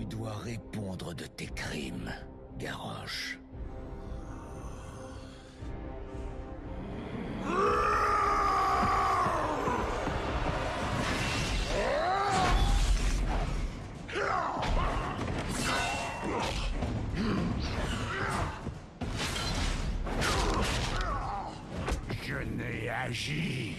dois répondre de tes crimes, Garrosh. Je n'ai agi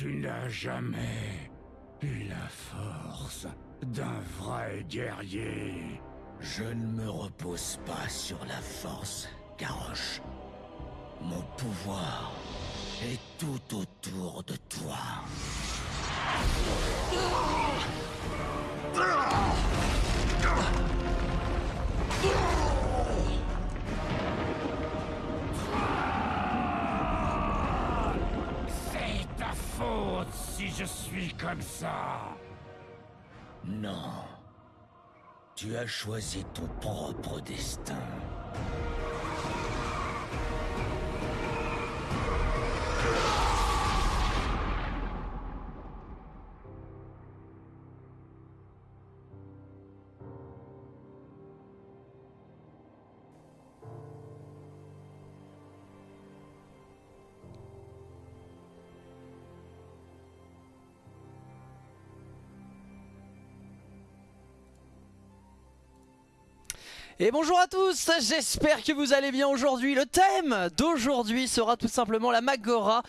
Tu n'as jamais eu la force d'un vrai guerrier. Je ne me repose pas sur la force, Garrosh. Mon pouvoir est tout autour de toi. Si je suis comme ça. Non. Tu as choisi ton propre destin. Et bonjour à tous, j'espère que vous allez bien aujourd'hui. Le thème d'aujourd'hui sera tout simplement la Magora,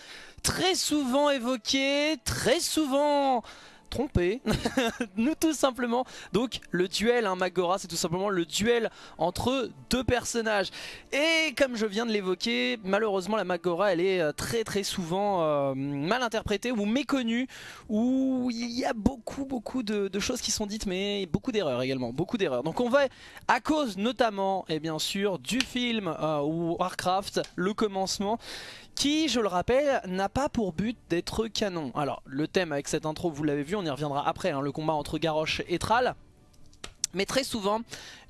très souvent évoquée, très souvent trompé, nous tout simplement. Donc le duel, hein, Magora, c'est tout simplement le duel entre deux personnages. Et comme je viens de l'évoquer, malheureusement la Magora, elle est euh, très très souvent euh, mal interprétée ou méconnue, où il y a beaucoup beaucoup de, choses qui sont dites, mais beaucoup d'erreurs également, beaucoup d'erreurs. Donc on va, à cause notamment, et bien sûr, du film euh, Warcraft, le commencement, qui, je le rappelle, n'a pas pour but d'être canon. Alors, le thème avec cette intro, vous l'avez vu, on y reviendra après, hein, le combat entre Garrosh et Thrall. Mais très souvent,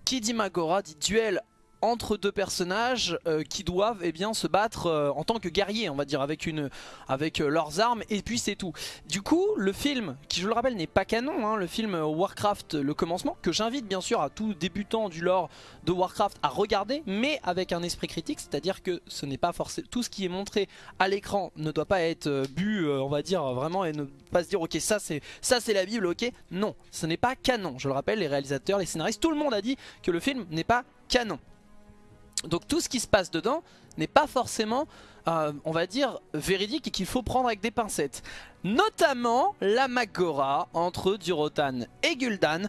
qui dit Magora dit duel entre deux personnages euh, qui doivent eh bien, se battre euh, en tant que guerriers, on va dire, avec, une, avec euh, leurs armes, et puis c'est tout. Du coup, le film, qui je le rappelle n'est pas canon, hein, le film Warcraft, le commencement, que j'invite bien sûr à tout débutant du lore de Warcraft à regarder, mais avec un esprit critique, c'est-à-dire que ce n'est pas forcément tout ce qui est montré à l'écran ne doit pas être bu, on va dire vraiment, et ne pas se dire ok ça c'est la Bible, ok Non, ce n'est pas canon. Je le rappelle, les réalisateurs, les scénaristes, tout le monde a dit que le film n'est pas canon. Donc tout ce qui se passe dedans n'est pas forcément, euh, on va dire, véridique et qu'il faut prendre avec des pincettes. Notamment la Magora entre Durotan et Gul'dan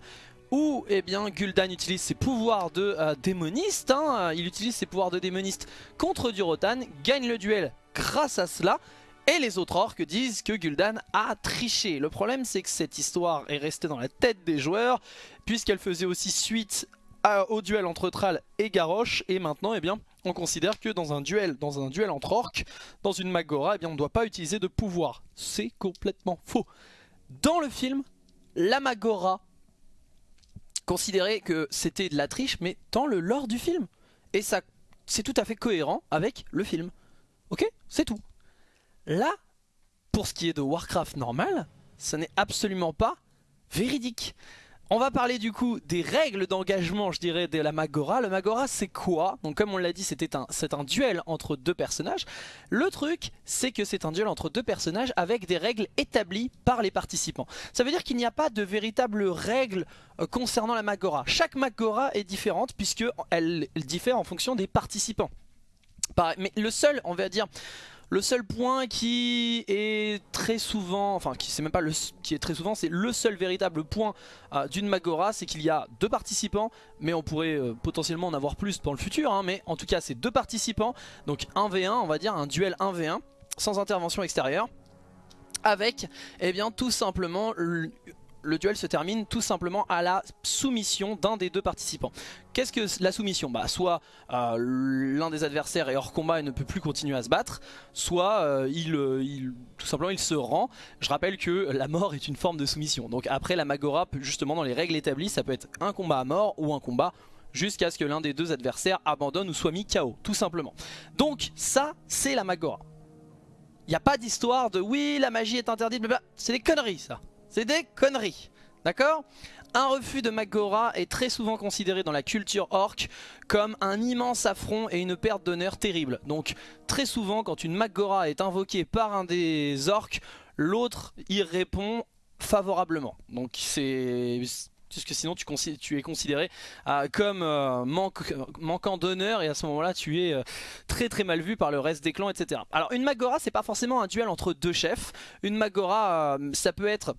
où eh bien, Gul'dan utilise ses pouvoirs de euh, démoniste, hein, il utilise ses pouvoirs de démoniste contre Durotan, gagne le duel grâce à cela, et les autres orques disent que Gul'dan a triché. Le problème c'est que cette histoire est restée dans la tête des joueurs, puisqu'elle faisait aussi suite au duel entre Thrall et Garrosh, et maintenant eh bien, on considère que dans un duel, dans un duel entre orques, dans une Magora, eh bien, on ne doit pas utiliser de pouvoir. C'est complètement faux. Dans le film, la Magora considérait que c'était de la triche, mais dans le lore du film. Et ça, c'est tout à fait cohérent avec le film. Ok C'est tout. Là, pour ce qui est de Warcraft normal, ce n'est absolument pas véridique. On va parler du coup des règles d'engagement, je dirais, de la Magora. Le Magora, c'est quoi? Donc comme on l'a dit, c'était un, c'est un duel entre deux personnages. Le truc, c'est que c'est un duel entre deux personnages avec des règles établies par les participants. Ça veut dire qu'il n'y a pas de véritables règles euh, concernant la Magora. Chaque Magora est différente puisque elle, diffère en fonction des participants. Mais le seul, on va dire, Le seul point qui est très souvent, enfin qui c'est même pas le qui est très souvent, c'est le seul véritable point euh, d'une Magora, c'est qu'il y a deux participants, mais on pourrait euh, potentiellement en avoir plus dans le futur, hein, mais en tout cas c'est deux participants, donc 1v1 on va dire, un duel 1v1, sans intervention extérieure, avec eh bien tout simplement le duel se termine tout simplement à la soumission d'un des deux participants. Qu'est-ce que la soumission? Bah soit euh, l'un des adversaires est hors combat et ne peut plus continuer à se battre, soit euh, il, euh, il, tout simplement il se rend. Je rappelle que la mort est une forme de soumission. Donc après la Magora, justement dans les règles établies, ça peut être un combat à mort ou un combat jusqu'à ce que l'un des deux adversaires abandonne ou soit mis KO, tout simplement. Donc ça, c'est la Magora. Il n'y a pas d'histoire de oui, la magie est interdite, c'est des conneries ça. C'est des conneries. D'accord? Un refus de Magora est très souvent considéré dans la culture orc comme un immense affront et une perte d'honneur terrible. Donc très souvent quand une Magora est invoquée par un des orcs, l'autre y répond favorablement. Donc c'est puisque sinon tu, tu es considéré euh, comme euh, manquant d'honneur et à ce moment là tu es euh, très très mal vu par le reste des clans etc. Alors une Magora c'est pas forcément un duel entre deux chefs, une Magora ça peut être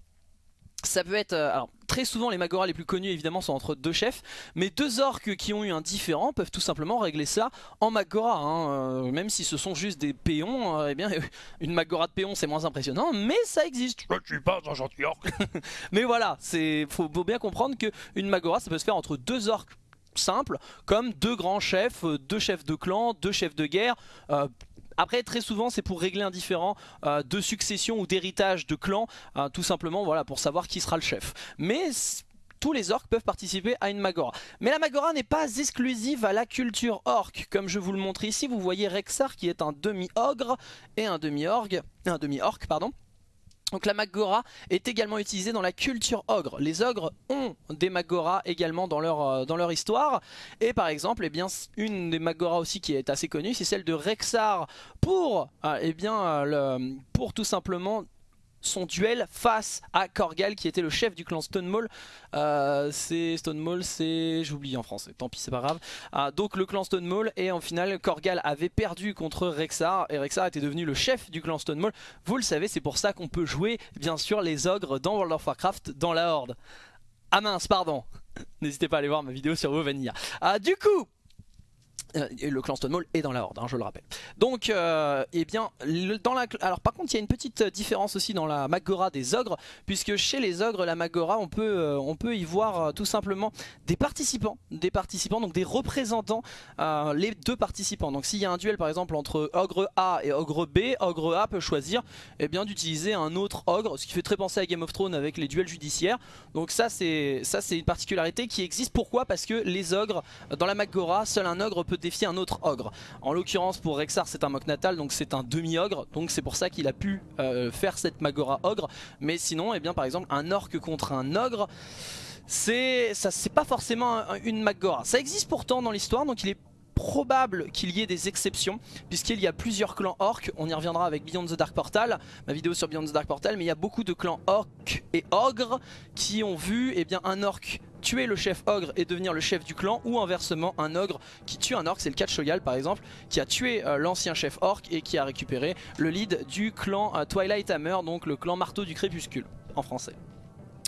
ça peut être, euh, alors très souvent les Magora les plus connus évidemment sont entre deux chefs, mais deux orques qui ont eu un différent peuvent tout simplement régler ça en Magora, hein. euh, même si ce sont juste des péons, euh, eh bien une Magora de péons c'est moins impressionnant, mais ça existe. Je suis pas un gentil orc. mais voilà, c'est faut, bien comprendre qu'une Magora ça peut se faire entre deux orques simples, comme deux grands chefs, deux chefs de clan, deux chefs de guerre, après très souvent c'est pour régler un différent euh, de succession ou d'héritage de clan euh, Tout simplement voilà pour savoir qui sera le chef Mais tous les orques peuvent participer à une Magora. Mais la Magora n'est pas exclusive à la culture orc. Comme je vous le montre ici, vous voyez Rexar qui est un demi-ogre et un demi-orgue, un demi-orc pardon. Donc la Magora est également utilisée dans la culture ogre. Les ogres ont des Magora également dans leur, euh, dans leur histoire. Et par exemple, eh bien, une des Magora aussi qui est assez connue, c'est celle de Rexar pour, euh, eh bien, euh, pour tout simplement son duel face à Korgal qui était le chef du clan Stonemall. Euh, c'est Stonemall, c'est j'oublie en français, tant pis c'est pas grave. Ah, donc le clan Stonemall et en finale Korgal avait perdu contre Rexar et Rexar était devenu le chef du clan Stonemall. Vous le savez, c'est pour ça qu'on peut jouer bien sûr les ogres dans World of Warcraft dans la Horde. Ah mince, pardon. N'hésitez pas à aller voir ma vidéo sur Vanilla. Ah, du coup, euh, le clan Stonemall est dans la horde, hein, je le rappelle. Donc, euh, eh bien, dans la, alors par contre, il y a une petite différence aussi dans la Magora des ogres, puisque chez les ogres, la Magora, on peut, euh, on peut y voir tout simplement des participants, des participants, donc des représentants, les deux participants. Donc, s'il y a un duel, par exemple, entre ogre A et ogre B, ogre A peut choisir, eh bien, d'utiliser un autre ogre, ce qui fait très penser à Game of Thrones avec les duels judiciaires. Donc, ça, c'est ça, c'est une particularité qui existe. Pourquoi? Parce que les ogres, dans la Magora, seul un ogre peut défier un autre ogre. En l'occurrence pour Rexar c'est un mock natal donc c'est un demi-ogre donc c'est pour ça qu'il a pu euh, faire cette Magora ogre. Mais sinon eh bien par exemple un orc contre un ogre c'est pas forcément une Magora. Ça existe pourtant dans l'histoire donc il est probable qu'il y ait des exceptions puisqu'il y a plusieurs clans orcs, on y reviendra avec Beyond the Dark Portal, ma vidéo sur Beyond the Dark Portal, mais il y a beaucoup de clans orcs et ogres qui ont vu eh bien, un orc tuer le chef ogre et devenir le chef du clan ou inversement un ogre qui tue un orc, c'est le cas de Shogal par exemple qui a tué euh, l'ancien chef orc et qui a récupéré le lead du clan euh, Twilight Hammer donc le clan marteau du crépuscule en français.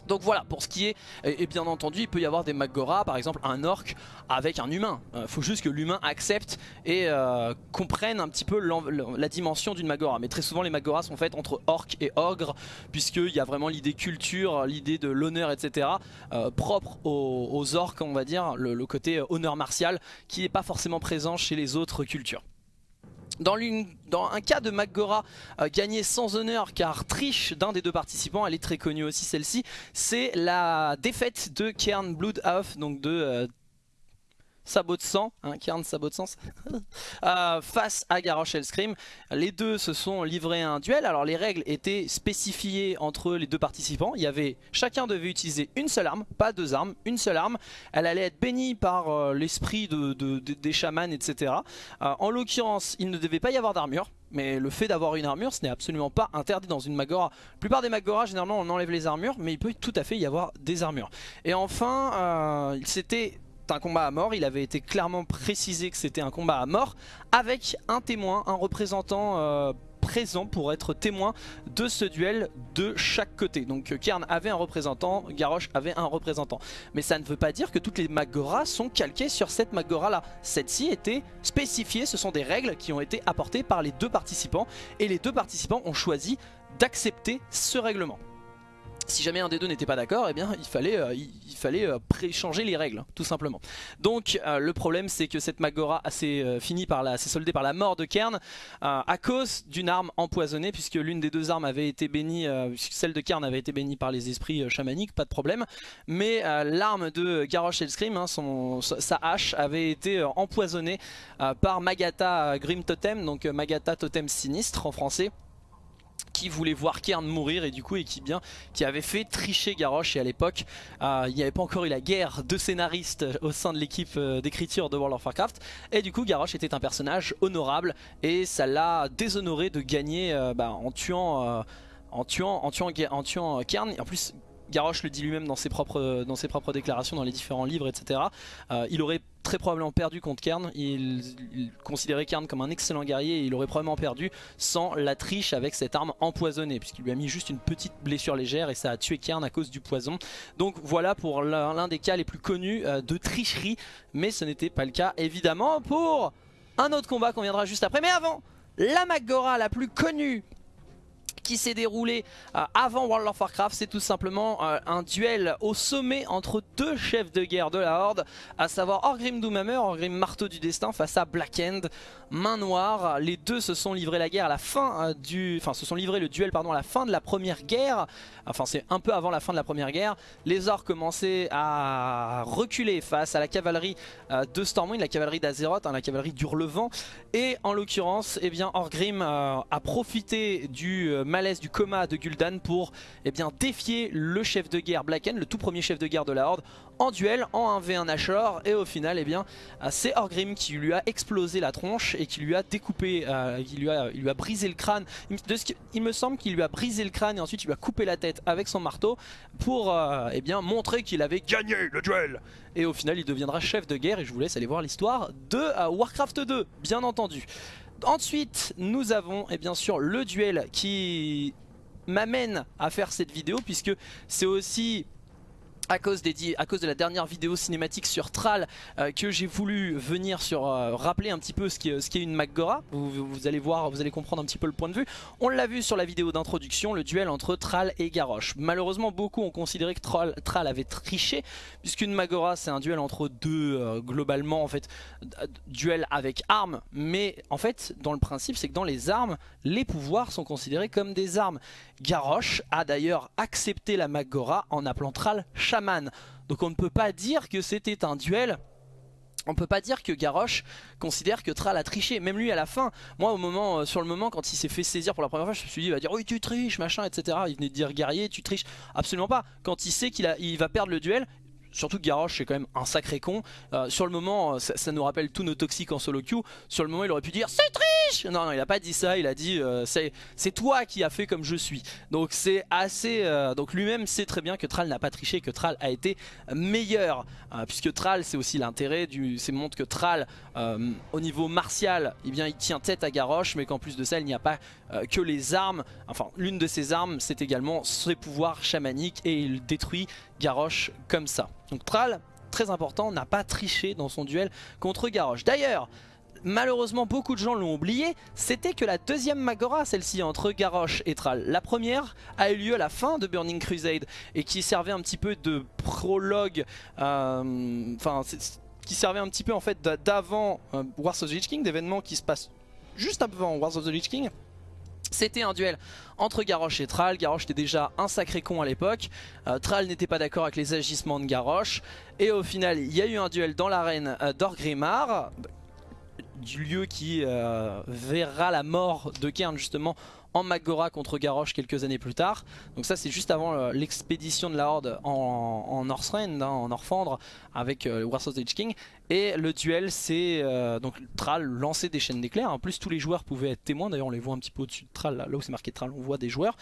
Donc voilà, pour ce qui est, et, bien entendu, il peut y avoir des Magora, par exemple un orc avec un humain. Il euh, faut juste que l'humain accepte et euh, comprenne un petit peu la dimension d'une Magora. Mais très souvent, les Magoras sont faites entre orc et ogre, puisqu'il y a vraiment l'idée culture, l'idée de l'honneur, etc. Euh, propre aux, orcs, on va dire, le côté honneur martial, qui n'est pas forcément présent chez les autres cultures. Dans, un cas de Magora euh, gagné sans honneur car triche d'un des deux participants, elle est très connue aussi celle-ci, c'est la défaite de Kern Bloodhoff, donc de euh, sabot de sang, hein, Kern sabot de sang, euh, face à Garrosh Hellscream. Les deux se sont livrés à un duel. Alors les règles étaient spécifiées entre les deux participants. Il y avait chacun devait utiliser une seule arme, pas deux armes, une seule arme. Elle allait être bénie par euh, l'esprit de, des chamans, etc. Euh, en l'occurrence, il ne devait pas y avoir d'armure. Mais le fait d'avoir une armure, ce n'est absolument pas interdit dans une Magora. La plupart des Magora, généralement, on enlève les armures, mais il peut tout à fait y avoir des armures. Et enfin, c'était un combat à mort, il avait été clairement précisé que c'était un combat à mort avec un témoin, un représentant euh, présents pour être témoins de ce duel de chaque côté. Donc Kern avait un représentant, Garrosh avait un représentant. Mais ça ne veut pas dire que toutes les Magora sont calquées sur cette Magora là. Cette-ci était spécifiée, ce sont des règles qui ont été apportées par les deux participants et les deux participants ont choisi d'accepter ce règlement si jamais un des deux n'était pas d'accord, eh bien il fallait, euh, il, euh, changer les règles, tout simplement. Donc euh, le problème c'est que cette Magora s'est soldée par la mort de Kern à cause d'une arme empoisonnée, puisque l'une des deux armes avait été bénie, celle de Kern avait été bénie par les esprits chamaniques, pas de problème, mais l'arme de Garrosh Hellscream, hein, sa hache, avait été empoisonnée par Magata Grim Totem, donc Magata Totem Sinistre en français qui voulait voir Kern mourir et du coup et qui bien qui avait fait tricher Garrosh et à l'époque euh, il n'y avait pas encore eu la guerre de scénaristes au sein de l'équipe euh, d'écriture de World of Warcraft et du coup Garrosh était un personnage honorable et ça l'a déshonoré de gagner euh, bah, en tuant en tuant, en tuant, en tuant Kern. En plus, Garrosh le dit lui-même dans, ses propres, déclarations, dans les différents livres, etc. Euh, il aurait très probablement perdu contre Kern. Il, considérait Kern comme un excellent guerrier et il aurait probablement perdu sans la triche avec cette arme empoisonnée, puisqu'il lui a mis juste une petite blessure légère et ça a tué Kern à cause du poison. Donc voilà pour l'un des cas les plus connus euh, de tricherie, mais ce n'était pas le cas évidemment pour un autre combat qu'on viendra juste après. Mais avant, la Magora la plus connue qui s'est déroulé euh, avant World of Warcraft. C'est tout simplement euh, un duel au sommet entre deux chefs de guerre de la Horde, à savoir Orgrim Doomhammer, Orgrim Marteau du Destin face à Black End, Main Noire. Les deux se sont livrés la guerre à la fin euh, du... Enfin, se sont livrés le duel pardon, à la fin de la première guerre. Enfin, c'est un peu avant la fin de la première guerre. Les Orcs commençaient à reculer face à la cavalerie de Stormwind, la cavalerie d'Azeroth, hein, la cavalerie d'Hurlevent. Et en l'occurrence, eh bien, Orgrim a profité du malaise du coma de Gul'dan pour eh défier le chef de guerre Blacken, le tout premier chef de guerre de la Horde, en duel, en 1v1 Nashor. Et au final, eh euh, c'est Orgrim qui lui a explosé la tronche et qui lui a découpé, euh, il lui a brisé le crâne. Il me semble qu'il lui a brisé le crâne et ensuite il lui a coupé la tête avec son marteau pour euh, eh montrer qu'il avait gagné le duel. Et au final, il deviendra chef de guerre et je vous laisse aller voir l'histoire de Warcraft 2, bien entendu. Ensuite, nous avons et eh bien sûr le duel qui m'amène à faire cette vidéo puisque c'est aussi à cause, des, à cause de la dernière vidéo cinématique sur Thrall euh, que j'ai voulu venir sur euh, rappeler un petit peu ce qu'est ce une Magora. Vous, allez voir, vous allez comprendre un petit peu le point de vue. On l'a vu sur la vidéo d'introduction, le duel entre Thrall et Garrosh. Malheureusement, beaucoup ont considéré que Thrall, avait triché, puisqu'une Magora c'est un duel entre deux, euh, globalement en fait, duel avec armes. Mais en fait, dans le principe, c'est que dans les armes, les pouvoirs sont considérés comme des armes. Garrosh a d'ailleurs accepté la Magora en appelant Thrall Donc on ne peut pas dire que c'était un duel on peut pas dire que Garrosh considère que Thrall a triché, même lui à la fin. Moi au moment, euh, sur le moment quand il s'est fait saisir pour la première fois, je me suis dit va dire oui tu triches machin etc. Il venait de dire guerrier tu triches, absolument pas. Quand il sait qu'il il va perdre le duel, surtout que Garrosh c'est quand même un sacré con. Euh, sur le moment, ça, nous rappelle tous nos toxiques en solo queue. Sur le moment, il aurait pu dire c'est triche Non, non, il a pas dit ça. Il a dit euh, c'est toi qui as fait comme je suis. Donc c'est assez. Euh, donc lui-même sait très bien que Thrall n'a pas triché, que Thrall a été meilleur. puisque Thrall, c'est aussi l'intérêt du. C'est montre que Thrall, au niveau martial, eh il tient tête à Garrosh, mais qu'en plus de ça, il n'y a pas que les armes. Enfin, l'une de ses armes, c'est également ses pouvoirs chamaniques et il détruit Garrosh comme ça. Donc Thrall, très important, n'a pas triché dans son duel contre Garrosh. D'ailleurs, malheureusement beaucoup de gens l'ont oublié, c'était que la deuxième Magora, celle-ci entre Garrosh et Thrall. La première a eu lieu à la fin de Burning Crusade et qui servait un petit peu de prologue, euh, enfin qui servait un petit peu en fait d'avant euh, Wars of the Lich King, d'événements qui se passent juste avant Wars of the Lich King. C'était un duel entre Garrosh et Thrall. Garrosh était déjà un sacré con à l'époque. Euh, Thrall n'était pas d'accord avec les agissements de Garrosh. Et au final, il y a eu un duel dans l'arène euh, d'Orgrimmar, du lieu qui euh, verra la mort de Kern justement en Magora contre Garrosh quelques années plus tard. Donc ça c'est juste avant euh, l'expédition de la Horde en, en Northrend, hein, en Orphandre avec euh, of the King. Et le duel c'est euh, donc Thrall lancer des chaînes d'éclairs. En plus tous les joueurs pouvaient être témoins, d'ailleurs on les voit un petit peu au-dessus de Thrall, là, où c'est marqué Thrall on voit des joueurs.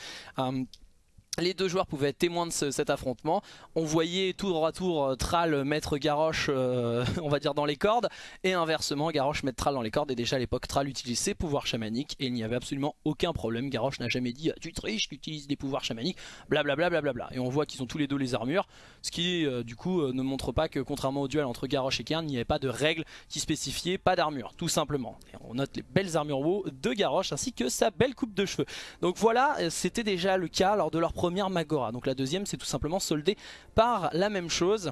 Les deux joueurs pouvaient être témoins de cet affrontement. On voyait droit à tour euh, Thrall mettre Garrosh, euh, on va dire, dans les cordes. Et inversement, Garrosh mettre Thrall dans les cordes. Et déjà à l'époque, Thrall utilisait ses pouvoirs chamaniques. Et il n'y avait absolument aucun problème. Garrosh n'a jamais dit Tu triches, tu utilises des pouvoirs chamaniques. Blablabla. Bla, bla, bla, et on voit qu'ils ont tous les deux les armures. Ce qui, euh, du coup, ne montre pas que, contrairement au duel entre Garrosh et Kern, il n'y avait pas de règles qui spécifiaient pas d'armure. Tout simplement. On note les belles armures WoW de Garrosh ainsi que sa belle coupe de cheveux. Donc voilà, c'était déjà le cas lors de leur première Magora. Donc la deuxième c'est tout simplement soldé par la même chose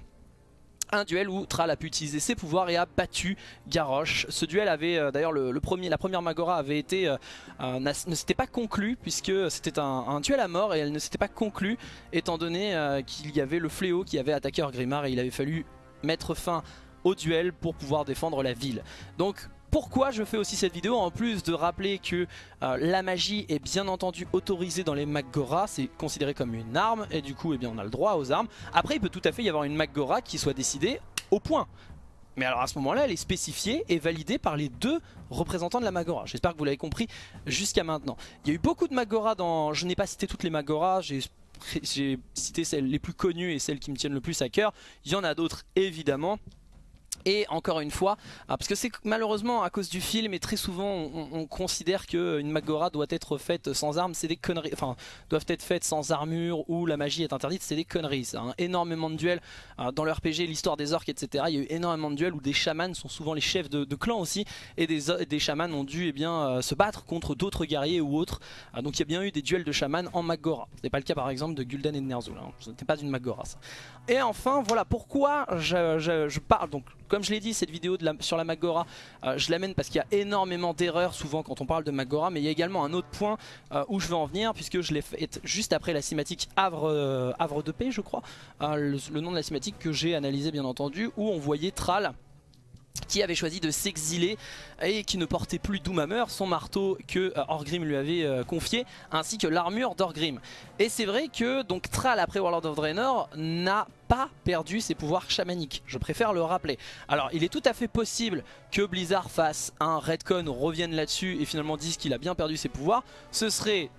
un duel où Thrall a pu utiliser ses pouvoirs et a battu Garrosh. Ce duel avait euh, d'ailleurs le, premier, la première Magora avait été euh, ne s'était pas conclu puisque c'était un, duel à mort et elle ne s'était pas conclue étant donné euh, qu'il y avait le fléau qui avait attaqué Orgrimmar et il avait fallu mettre fin au duel pour pouvoir défendre la ville. Donc pourquoi je fais aussi cette vidéo En plus de rappeler que euh, la magie est bien entendu autorisée dans les Maggora, c'est considéré comme une arme et du coup eh bien, on a le droit aux armes. Après il peut tout à fait y avoir une Maggora qui soit décidée au point. Mais alors à ce moment-là, elle est spécifiée et validée par les deux représentants de la Magora. J'espère que vous l'avez compris jusqu'à maintenant. Il y a eu beaucoup de Magora dans... Je n'ai pas cité toutes les Magora, j'ai cité celles les plus connues et celles qui me tiennent le plus à cœur. Il y en a d'autres évidemment. Et encore une fois, ah, parce que c'est malheureusement à cause du film et très souvent on, considère qu'une Magora doit être faite sans armes, c'est des conneries, enfin doivent être faites sans armure ou la magie est interdite, c'est des conneries ça. Hein. Énormément de duels ah, dans le RPG, l'histoire des orques etc. Il y a eu énormément de duels où des chamans sont souvent les chefs de, clans aussi et des, des chamans ont dû eh bien, euh, se battre contre d'autres guerriers ou autres. Ah, donc il y a bien eu des duels de chamans en Magora. Ce n'est pas le cas par exemple de Gul'dan et de Ner'zhul, hein. ce n'était pas une Magora ça. Et enfin voilà pourquoi je, je parle donc comme je l'ai dit, cette vidéo sur la Magora, euh, je l'amène parce qu'il y a énormément d'erreurs souvent quand on parle de Magora, mais il y a également un autre point euh, où je veux en venir, puisque je l'ai fait juste après la cinématique Havre, euh, de paix, je crois, le, nom de la cinématique que j'ai analysé bien entendu, où on voyait Thrall qui avait choisi de s'exiler et qui ne portait plus Doomhammer, son marteau que Orgrim lui avait confié, ainsi que l'armure d'Orgrim. Et c'est vrai que donc Thrall après Warlord of Draenor n'a pas perdu ses pouvoirs chamaniques, je préfère le rappeler. Alors il est tout à fait possible que Blizzard fasse un retcon, revienne là-dessus et finalement dise qu'il a bien perdu ses pouvoirs, ce serait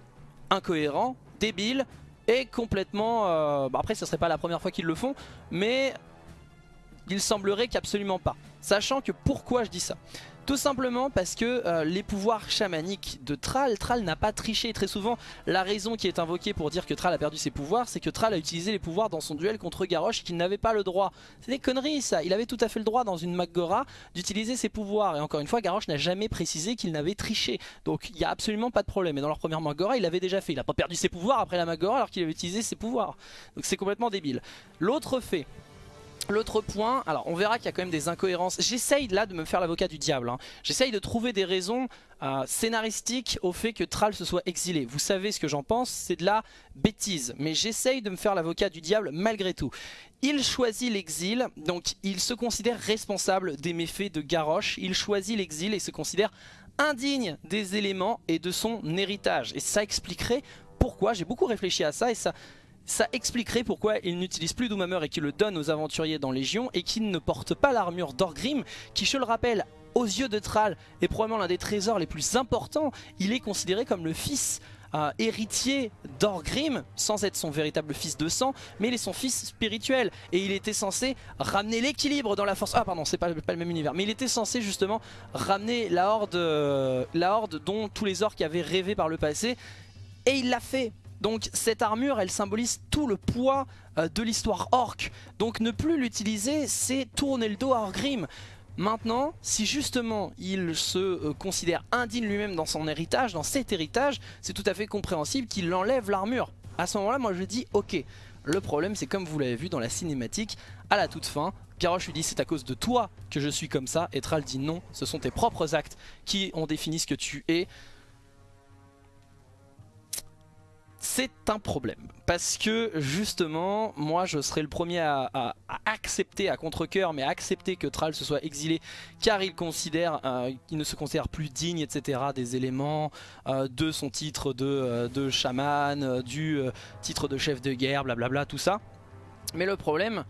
incohérent, débile et complètement... Euh, bah, après ce serait pas la première fois qu'ils le font, mais il semblerait qu'absolument pas. Sachant que pourquoi je dis ça? Tout simplement parce que euh, les pouvoirs chamaniques de Thrall, Thrall n'a pas triché. Très souvent, la raison qui est invoquée pour dire que Thrall a perdu ses pouvoirs, c'est que Thrall a utilisé les pouvoirs dans son duel contre Garrosh qu'il n'avait pas le droit. C'est des conneries ça. Il avait tout à fait le droit dans une Magora d'utiliser ses pouvoirs. Et encore une fois, Garrosh n'a jamais précisé qu'il n'avait triché. Donc il n'y a absolument pas de problème. Et dans leur première Magora, il l'avait déjà fait. Il n'a pas perdu ses pouvoirs après la Magora alors qu'il avait utilisé ses pouvoirs. Donc c'est complètement débile. L'autre fait L'autre point, alors on verra qu'il y a quand même des incohérences. J'essaye là de me faire l'avocat du diable. Hein. J'essaye de trouver des raisons euh, scénaristiques au fait que Thrall se soit exilé. Vous savez ce que j'en pense, c'est de la bêtise. Mais j'essaye de me faire l'avocat du diable malgré tout. Il choisit l'exil, donc il se considère responsable des méfaits de Garrosh. Il choisit l'exil et se considère indigne des éléments et de son héritage. Et ça expliquerait pourquoi, j'ai beaucoup réfléchi à ça et ça ça expliquerait pourquoi il n'utilise plus Doomhammer et qu'il le donne aux aventuriers dans Légion et qu'il ne porte pas l'armure d'Orgrim qui, je le rappelle, aux yeux de Thrall est probablement l'un des trésors les plus importants. Il est considéré comme le fils euh, héritier d'Orgrim, sans être son véritable fils de sang, mais il est son fils spirituel. Et il était censé ramener l'équilibre dans la force. Ah pardon, c'est pas, le même univers. Mais il était censé justement ramener la horde, euh, la horde dont tous les orques avaient rêvé par le passé. Et il l'a fait donc cette armure, elle symbolise tout le poids euh, de l'histoire orc. Donc ne plus l'utiliser, c'est tourner le dos à Orgrim. Maintenant, si justement il se euh, considère indigne lui-même dans son héritage, dans cet héritage, c'est tout à fait compréhensible qu'il enlève l'armure. À ce moment-là, moi je dis ok. Le problème, c'est comme vous l'avez vu dans la cinématique, à la toute fin, Garrosh lui dit c'est à cause de toi que je suis comme ça, et Thrall dit non, ce sont tes propres actes qui ont défini ce que tu es. C'est un problème. Parce que justement, moi je serais le premier à, accepter, à contre-coeur, mais à accepter que Thrall se soit exilé car il considère euh, ne se considère plus digne, etc. des éléments euh, de son titre de, euh, de chaman, du titre de chef de guerre, blablabla, tout ça. Mais le problème,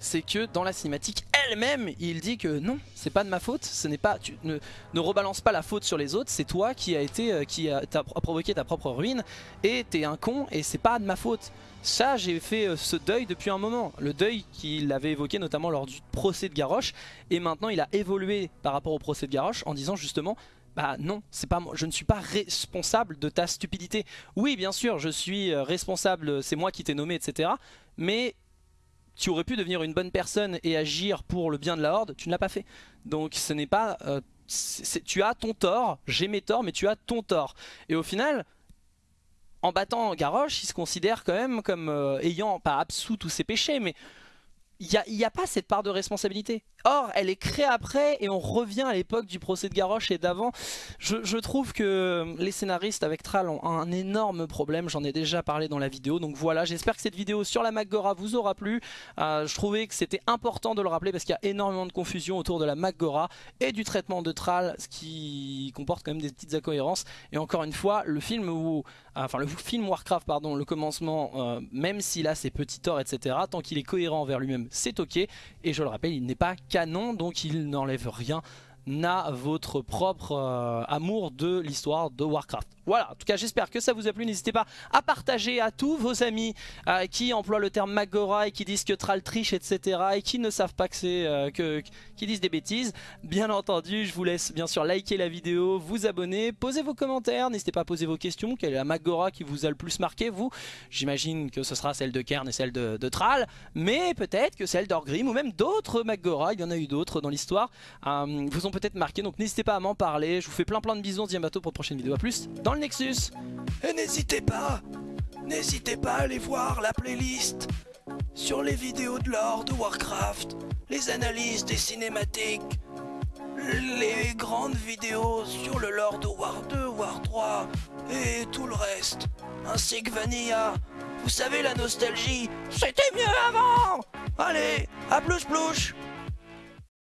c'est que dans la cinématique elle-même, il dit que non, c'est pas de ma faute, ce n'est pas, tu ne, rebalance pas la faute sur les autres, c'est toi qui a été, euh, qui a, provoqué ta propre ruine et t'es un con et c'est pas de ma faute. Ça, j'ai fait euh, ce deuil depuis un moment, le deuil qu'il avait évoqué notamment lors du procès de Garrosh et maintenant il a évolué par rapport au procès de Garrosh en disant justement bah non, c'est pas je ne suis pas responsable de ta stupidité. Oui, bien sûr, je suis euh, responsable, c'est moi qui t'ai nommé, etc. Mais tu aurais pu devenir une bonne personne et agir pour le bien de la Horde, tu ne l'as pas fait. Donc ce n'est pas... Euh, tu as ton tort, j'ai mes torts, mais tu as ton tort. Et au final, en battant Garrosh, il se considère quand même comme euh, ayant, pas absous tous ses péchés, mais il n'y a, a, pas cette part de responsabilité. Or, elle est créée après et on revient à l'époque du procès de Garrosh et d'avant. Je, trouve que les scénaristes avec Thrall ont un énorme problème, j'en ai déjà parlé dans la vidéo. Donc voilà, j'espère que cette vidéo sur la Maggora vous aura plu. Euh, je trouvais que c'était important de le rappeler parce qu'il y a énormément de confusion autour de la Maggora et du traitement de Thrall, ce qui comporte quand même des petites incohérences. Et encore une fois, le film où, enfin le film Warcraft, pardon, le commencement, euh, même s'il a ses petits torts, etc., tant qu'il est cohérent envers lui-même, c'est ok. Et je le rappelle, il n'est pas donc il n'enlève rien à votre propre euh, amour de l'histoire de Warcraft. Voilà, en tout cas j'espère que ça vous a plu, n'hésitez pas à partager à tous vos amis euh, qui emploient le terme Magora et qui disent que Tral triche etc et qui ne savent pas que c'est euh, que qui disent des bêtises. Bien entendu, je vous laisse bien sûr liker la vidéo, vous abonner, poser vos commentaires, n'hésitez pas à poser vos questions, quelle est la Magora qui vous a le plus marqué vous? J'imagine que ce sera celle de Kern et celle de, de Tral, mais peut-être que celle d'Orgrim ou même d'autres Magora, il y en a eu d'autres dans l'histoire, euh, vous ont peut-être marqué, donc n'hésitez pas à m'en parler, je vous fais plein plein de bisous, on se dit à bientôt pour une prochaine vidéo, à plus Nexus. Et n'hésitez pas, n'hésitez pas à aller voir la playlist sur les vidéos de l'or de Warcraft, les analyses des cinématiques, les grandes vidéos sur le lore de War 2, War 3 et tout le reste, ainsi que Vanilla. Vous savez la nostalgie, c'était mieux avant Allez, à plus plouche